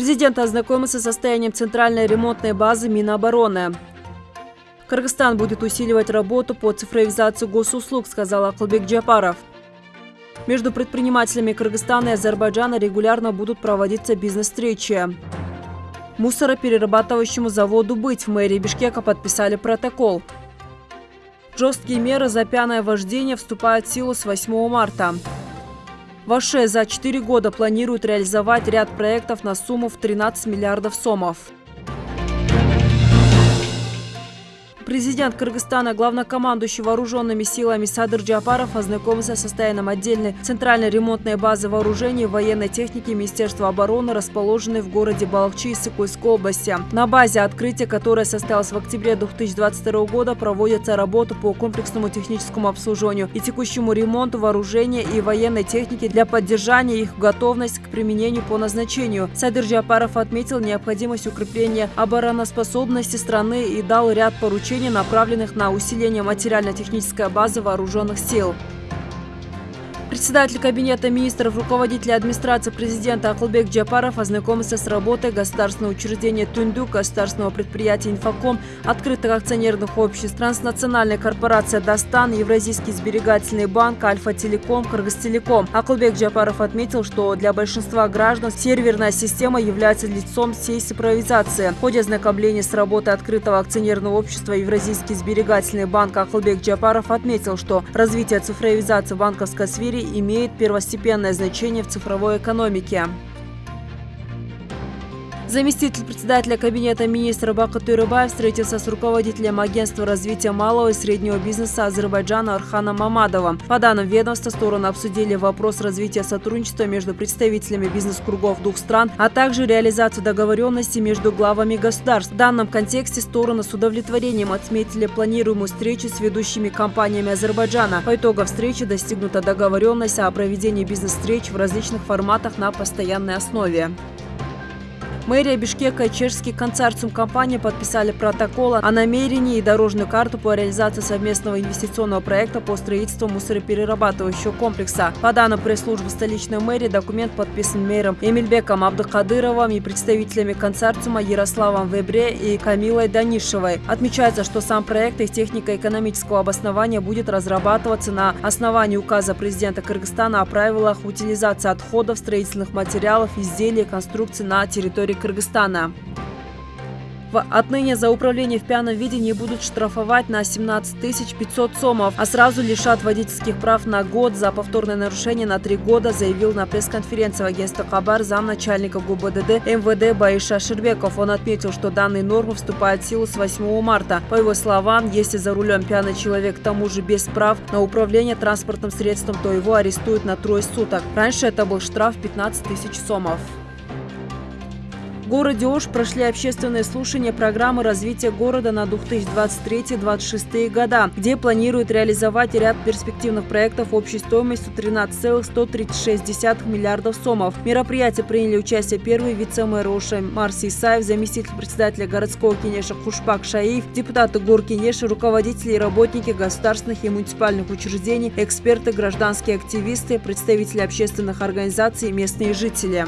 Президент ознакомился с состоянием центральной ремонтной базы Минобороны. Кыргызстан будет усиливать работу по цифровизации госуслуг, сказал Акылбек Джапаров. Между предпринимателями Кыргызстана и Азербайджана регулярно будут проводиться бизнес-встречи. Мусороперерабатывающему заводу «Быть» в мэрии Бишкека подписали протокол. Жесткие меры за пьяное вождение вступают в силу с 8 марта. Ваше за 4 года планирует реализовать ряд проектов на сумму в 13 миллиардов сомов. Президент Кыргызстана, главнокомандующий вооруженными силами Садыр Джапаров ознакомился с состоянием отдельной центральной ремонтной базы вооружений и военной техники Министерства обороны, расположенной в городе Балахчи Сыкульской области. На базе открытия, которое состоялось в октябре 2022 года, проводится работа по комплексному техническому обслуживанию и текущему ремонту вооружения и военной техники для поддержания их готовности к применению по назначению. Садыр Джапаров отметил необходимость укрепления обороноспособности страны и дал ряд поручений, направленных на усиление материально-технической базы вооруженных сил. Председатель Кабинета министров, руководитель администрации президента Акылбек Джапаров ознакомился с работой государственного учреждения Тундук, государственного предприятия «Инфоком», открытых акционерных обществ, транснациональной корпорации «Дастан», Евразийский сберегательный банк, Альфа-Телеком, Кыргызтелеком. Акылбек Джапаров отметил, что для большинства граждан серверная система является лицом всей цифровизации. В ходе ознакомления с работой открытого акционерного общества Евразийский сберегательный банк Акылбек Джапаров отметил, что развитие цифровизации в банковской сфере имеет первостепенное значение в цифровой экономике. Заместитель председателя Кабинета министра Бакыт Турыбаев встретился с руководителем Агентства развития малого и среднего бизнеса Азербайджана Арханом Мамадовым. По данным ведомства, стороны обсудили вопрос развития сотрудничества между представителями бизнес-кругов двух стран, а также реализацию договоренности между главами государств. В данном контексте стороны с удовлетворением отметили планируемую встречу с ведущими компаниями Азербайджана. По итогам встречи достигнута договоренность о проведении бизнес-встреч в различных форматах на постоянной основе. Мэрия Бишкека и чешский консорциум компании подписали протокол о намерении и дорожную карту по реализации совместного инвестиционного проекта по строительству мусороперерабатывающего комплекса. По данным пресс-службы столичной мэрии, документ подписан мэром Эмильбеком Абдыкадыровым и представителями консорциума Ярославом Вебре и Камилой Данишевой. Отмечается, что сам проект из технико-экономического обоснования будет разрабатываться на основании указа президента Кыргызстана о правилах утилизации отходов, строительных материалов, изделий и конструкций на территории Кыргызстана. Отныне за управление в пьяном виде не будут штрафовать на 17 500 сомов, а сразу лишат водительских прав на год за повторное нарушение на три года, заявил на пресс-конференции в агентстве Хабар замначальника ГУБДД МВД Баиша Шербеков. Он отметил, что данные нормы вступают в силу с 8 марта. По его словам, если за рулем пьяный человек к тому же без прав на управление транспортным средством, то его арестуют на трое суток. Раньше это был штраф 15 тысяч сомов городе Ош прошли общественные слушания программы развития города на 2023-2026 года, где планируют реализовать ряд перспективных проектов общей стоимостью 13,136 миллиардов сомов. В мероприятии приняли участие первый вице-мэр Оша Марс Исаев, заместитель председателя городского кинеша Хушпак Шаив, депутаты гор кинеша, руководители и работники государственных и муниципальных учреждений, эксперты, гражданские активисты, представители общественных организаций и местные жители.